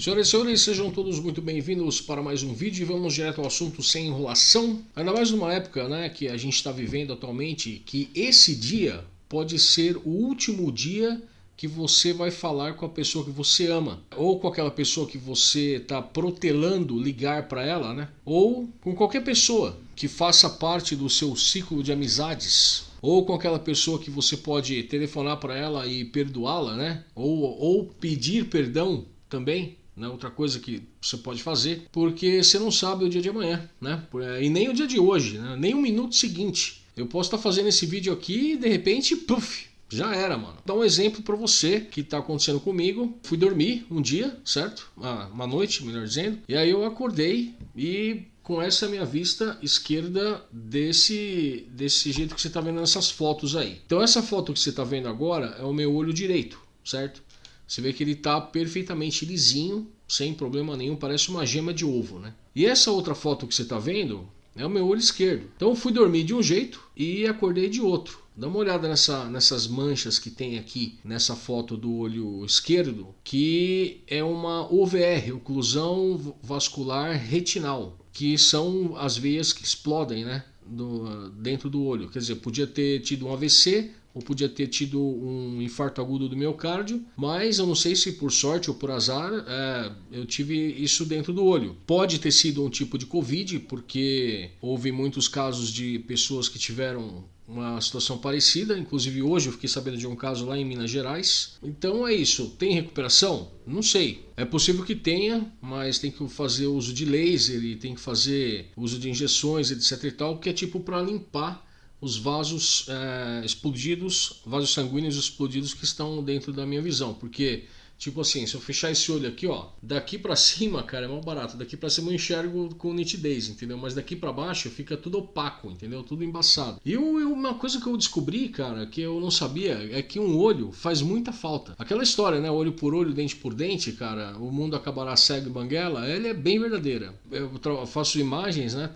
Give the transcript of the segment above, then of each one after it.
Senhoras e senhores, sejam todos muito bem-vindos para mais um vídeo e vamos direto ao assunto sem enrolação. Ainda mais numa época né, que a gente está vivendo atualmente, que esse dia pode ser o último dia que você vai falar com a pessoa que você ama, ou com aquela pessoa que você está protelando ligar para ela, né? Ou com qualquer pessoa que faça parte do seu ciclo de amizades, ou com aquela pessoa que você pode telefonar para ela e perdoá-la, né? Ou, ou pedir perdão também, né? Outra coisa que você pode fazer, porque você não sabe o dia de amanhã, né? E nem o dia de hoje, né? nem o minuto seguinte. Eu posso estar fazendo esse vídeo aqui e de repente, puff, já era, mano. Dá um exemplo para você que tá acontecendo comigo. Fui dormir um dia, certo? Ah, uma noite, melhor dizendo. E aí eu acordei e com essa minha vista esquerda desse, desse jeito que você está vendo nessas fotos aí. Então essa foto que você está vendo agora é o meu olho direito, certo? Você vê que ele está perfeitamente lisinho, sem problema nenhum, parece uma gema de ovo, né? E essa outra foto que você está vendo é o meu olho esquerdo. Então fui dormir de um jeito e acordei de outro. Dá uma olhada nessa, nessas manchas que tem aqui nessa foto do olho esquerdo, que é uma OVR, oclusão vascular retinal, que são as veias que explodem né, do, dentro do olho. Quer dizer, podia ter tido um AVC ou podia ter tido um infarto agudo do miocárdio, mas eu não sei se por sorte ou por azar é, eu tive isso dentro do olho. Pode ter sido um tipo de Covid, porque houve muitos casos de pessoas que tiveram uma situação parecida, inclusive hoje eu fiquei sabendo de um caso lá em Minas Gerais. Então é isso, tem recuperação? Não sei. É possível que tenha, mas tem que fazer uso de laser e tem que fazer uso de injeções, etc e tal, que é tipo para limpar os vasos é, explodidos, vasos sanguíneos explodidos que estão dentro da minha visão, porque Tipo assim, se eu fechar esse olho aqui, ó, daqui para cima, cara, é mais barato. Daqui para cima eu enxergo com nitidez, entendeu? Mas daqui para baixo fica tudo opaco, entendeu? Tudo embaçado. E uma coisa que eu descobri, cara, que eu não sabia, é que um olho faz muita falta. Aquela história, né? Olho por olho, dente por dente, cara, o mundo acabará cego e banguela, ele é bem verdadeira. Eu faço imagens, né?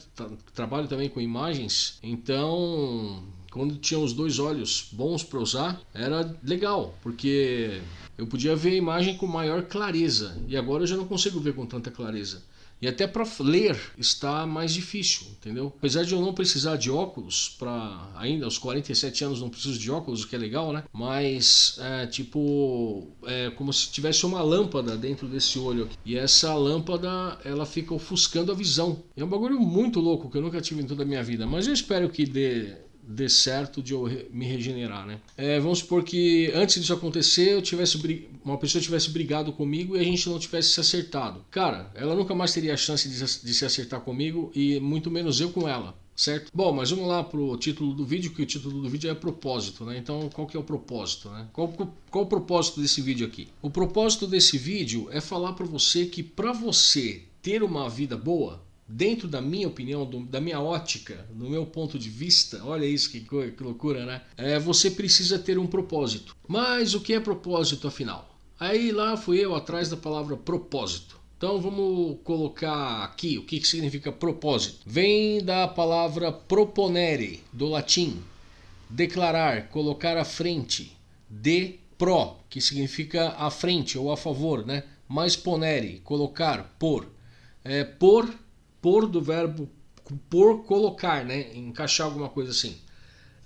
Trabalho também com imagens, então quando tinha os dois olhos bons para usar, era legal, porque eu podia ver a imagem com maior clareza e agora eu já não consigo ver com tanta clareza. E até para ler está mais difícil, entendeu? Apesar de eu não precisar de óculos, para ainda aos 47 anos não preciso de óculos, o que é legal, né? Mas é tipo, é como se tivesse uma lâmpada dentro desse olho aqui. E essa lâmpada, ela fica ofuscando a visão. É um bagulho muito louco que eu nunca tive em toda a minha vida, mas eu espero que dê dê certo de eu me regenerar, né? É, vamos supor que antes disso acontecer, eu tivesse uma pessoa tivesse brigado comigo e a gente não tivesse se acertado. Cara, ela nunca mais teria a chance de, de se acertar comigo e muito menos eu com ela. Certo? Bom, mas vamos lá pro título do vídeo, que o título do vídeo é propósito, né? Então, qual que é o propósito, né? Qual, qual o propósito desse vídeo aqui? O propósito desse vídeo é falar para você que para você ter uma vida boa, dentro da minha opinião, do, da minha ótica, do meu ponto de vista, olha isso que, que loucura, né? É, você precisa ter um propósito. Mas o que é propósito afinal? Aí lá fui eu atrás da palavra propósito. Então vamos colocar aqui o que, que significa propósito. Vem da palavra proponere, do latim. Declarar, colocar à frente. De pro, que significa à frente ou a favor, né? Mais ponere, colocar, por. É, por por do verbo por colocar, né? Encaixar alguma coisa assim.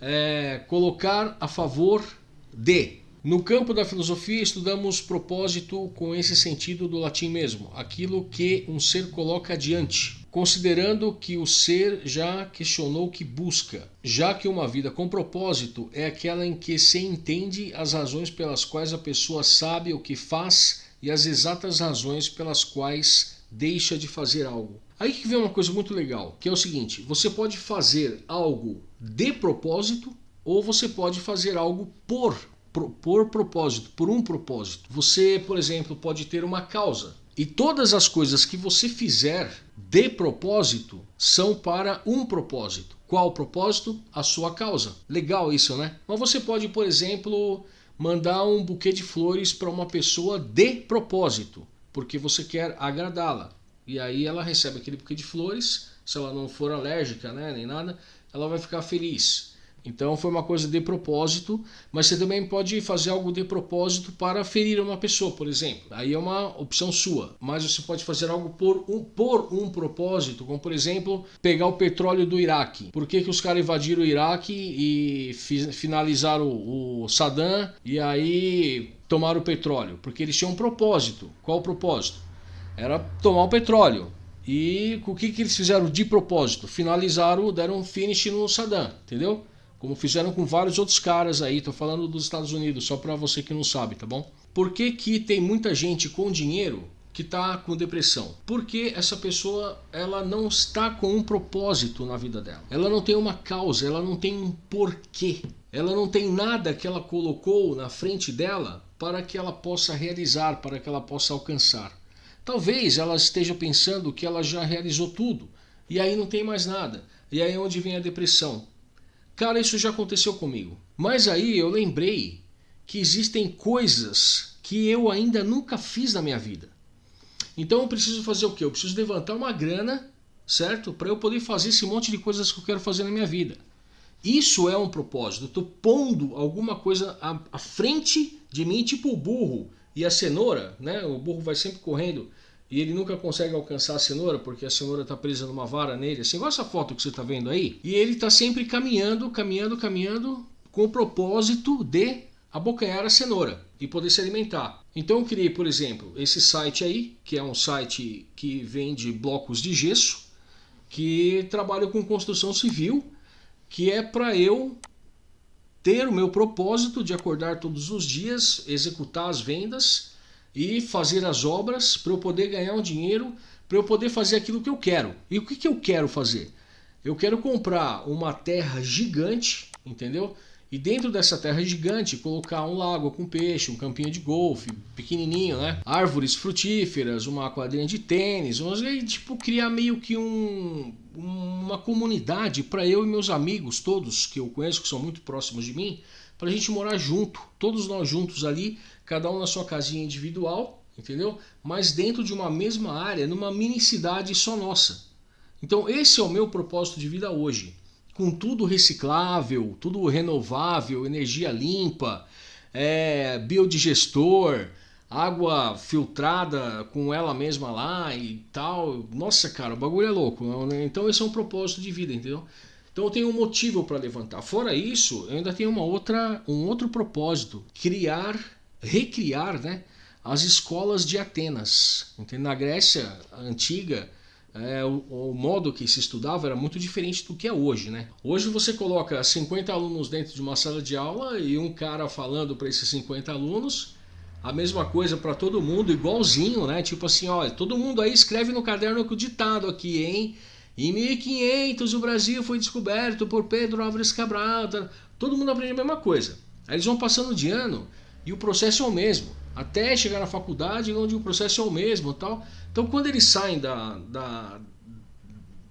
É, colocar a favor de. No campo da filosofia estudamos propósito com esse sentido do latim mesmo, aquilo que um ser coloca adiante, considerando que o ser já questionou o que busca, já que uma vida com propósito é aquela em que se entende as razões pelas quais a pessoa sabe o que faz e as exatas razões pelas quais deixa de fazer algo. Aí que vem uma coisa muito legal, que é o seguinte: você pode fazer algo de propósito ou você pode fazer algo por, por, por propósito, por um propósito. Você, por exemplo, pode ter uma causa. E todas as coisas que você fizer de propósito são para um propósito. Qual propósito? A sua causa. Legal isso, né? Mas você pode, por exemplo, mandar um buquê de flores para uma pessoa de propósito, porque você quer agradá-la. E aí ela recebe aquele buquê de flores, se ela não for alérgica, né, nem nada, ela vai ficar feliz. Então foi uma coisa de propósito, mas você também pode fazer algo de propósito para ferir uma pessoa, por exemplo. Aí é uma opção sua. Mas você pode fazer algo por um, por um propósito, como por exemplo, pegar o petróleo do Iraque. Por que, que os caras invadiram o Iraque e finalizaram o, o Saddam e aí tomaram o petróleo? Porque eles tinham um propósito. Qual o propósito? Era tomar o petróleo. E o que, que eles fizeram de propósito? Finalizaram, deram um finish no Saddam, entendeu? Como fizeram com vários outros caras aí, tô falando dos Estados Unidos, só para você que não sabe, tá bom? Por que, que tem muita gente com dinheiro que está com depressão? Porque essa pessoa ela não está com um propósito na vida dela. Ela não tem uma causa, ela não tem um porquê. Ela não tem nada que ela colocou na frente dela para que ela possa realizar, para que ela possa alcançar. Talvez ela esteja pensando que ela já realizou tudo e aí não tem mais nada. E aí é onde vem a depressão. Cara, isso já aconteceu comigo. Mas aí eu lembrei que existem coisas que eu ainda nunca fiz na minha vida. Então eu preciso fazer o quê? Eu preciso levantar uma grana, certo? Para eu poder fazer esse monte de coisas que eu quero fazer na minha vida. Isso é um propósito. Estou pondo alguma coisa à, à frente de mim, tipo o burro e a cenoura, né? O burro vai sempre correndo e ele nunca consegue alcançar a cenoura porque a cenoura está presa numa vara nele, assim, igual essa foto que você está vendo aí. E ele está sempre caminhando, caminhando, caminhando com o propósito de abocanhar a cenoura e poder se alimentar. Então eu criei, por exemplo, esse site aí, que é um site que vende blocos de gesso, que trabalha com construção civil, que é para eu ter o meu propósito de acordar todos os dias, executar as vendas e fazer as obras para eu poder ganhar um dinheiro, para eu poder fazer aquilo que eu quero. E o que, que eu quero fazer? Eu quero comprar uma terra gigante, entendeu? E dentro dessa terra gigante colocar um lago com peixe, um campinho de golfe, pequenininho, né? Árvores frutíferas, uma quadrinha de tênis, e, tipo criar meio que um, uma comunidade para eu e meus amigos todos que eu conheço que são muito próximos de mim, para a gente morar junto, todos nós juntos ali, cada um na sua casinha individual, entendeu? Mas dentro de uma mesma área, numa mini cidade só nossa. Então esse é o meu propósito de vida hoje. Com tudo reciclável, tudo renovável, energia limpa, é, biodigestor, água filtrada com ela mesma lá e tal. Nossa, cara, o bagulho é louco. Né? Então esse é um propósito de vida, entendeu? Então eu tenho um motivo para levantar. Fora isso, eu ainda tenho uma outra, um outro propósito: criar recriar né, as escolas de Atenas. Na Grécia antiga, é, o, o, modo que se estudava era muito diferente do que é hoje. Né? Hoje você coloca 50 alunos dentro de uma sala de aula e um cara falando para esses 50 alunos a mesma coisa para todo mundo, igualzinho, né? Tipo assim, olha, todo mundo aí escreve no caderno o ditado aqui, hein? Em 1500 o Brasil foi descoberto por Pedro Álvares Cabral. Tá? Todo mundo aprende a mesma coisa. Aí eles vão passando de ano e o processo é o mesmo. Até chegar na faculdade, onde o processo é o mesmo. Tal. Então, quando eles saem da, da,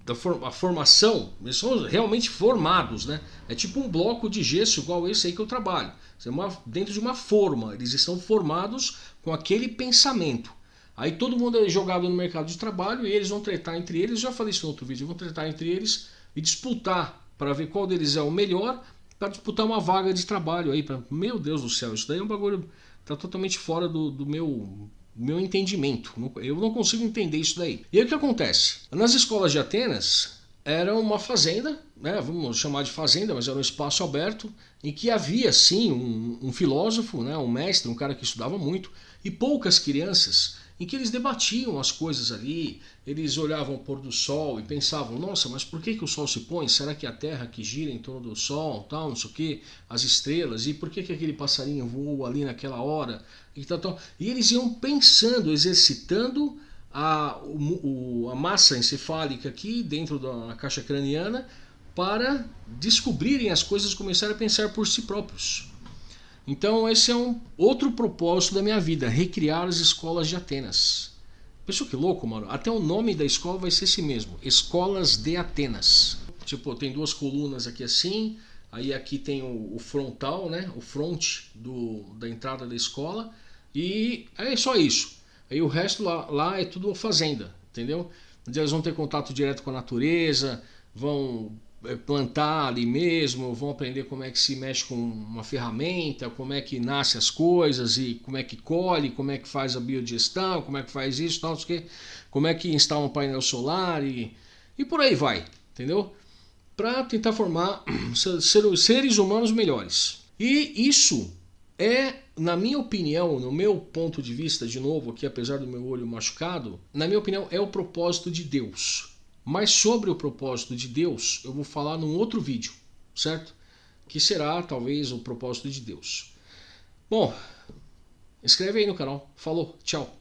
da for, a formação, eles são realmente formados. Né? É tipo um bloco de gesso igual esse aí que eu trabalho. É uma, dentro de uma forma. Eles estão formados com aquele pensamento. Aí todo mundo é jogado no mercado de trabalho e eles vão tratar entre eles. Já falei isso no outro vídeo. Vão tratar entre eles e disputar para ver qual deles é o melhor para disputar uma vaga de trabalho aí. Pra... Meu Deus do céu, isso daí é um bagulho tá totalmente fora do, do meu meu entendimento. Eu não consigo entender isso daí. E aí o que acontece? Nas escolas de Atenas era uma fazenda, né, vamos chamar de fazenda, mas era um espaço aberto em que havia sim um, um filósofo, né, um mestre, um cara que estudava muito e poucas crianças em que eles debatiam as coisas ali, eles olhavam o pôr do sol e pensavam, nossa, mas por que, que o sol se põe? Será que a Terra que gira em torno do sol, tal, não sei o que, as estrelas, e por que, que aquele passarinho voa ali naquela hora? E, tal, tal. e eles iam pensando, exercitando a, o, a massa encefálica aqui dentro da caixa craniana para descobrirem as coisas e começarem a pensar por si próprios. Então esse é um outro propósito da minha vida, recriar as escolas de Atenas. Pessoal, que louco, mano. Até o nome da escola vai ser esse mesmo, Escolas de Atenas. Tipo, tem duas colunas aqui assim, aí aqui tem o, o frontal, né? O front do, da entrada da escola e é só isso. Aí o resto lá, lá é tudo fazenda, entendeu? Eles vão ter contato direto com a natureza, vão plantar ali mesmo, vão aprender como é que se mexe com uma ferramenta, como é que nasce as coisas e como é que colhe, como é que faz a biodigestão, como é que faz isso, tal, como é que instala um painel solar e, e por aí vai, entendeu? Para tentar formar seres humanos melhores. E isso é, na minha opinião, no meu ponto de vista, de novo aqui, apesar do meu olho machucado, na minha opinião, é o propósito de Deus. Mas sobre o propósito de Deus, eu vou falar num outro vídeo, certo? Que será talvez o propósito de Deus. Bom, inscreve aí no canal. Falou, tchau.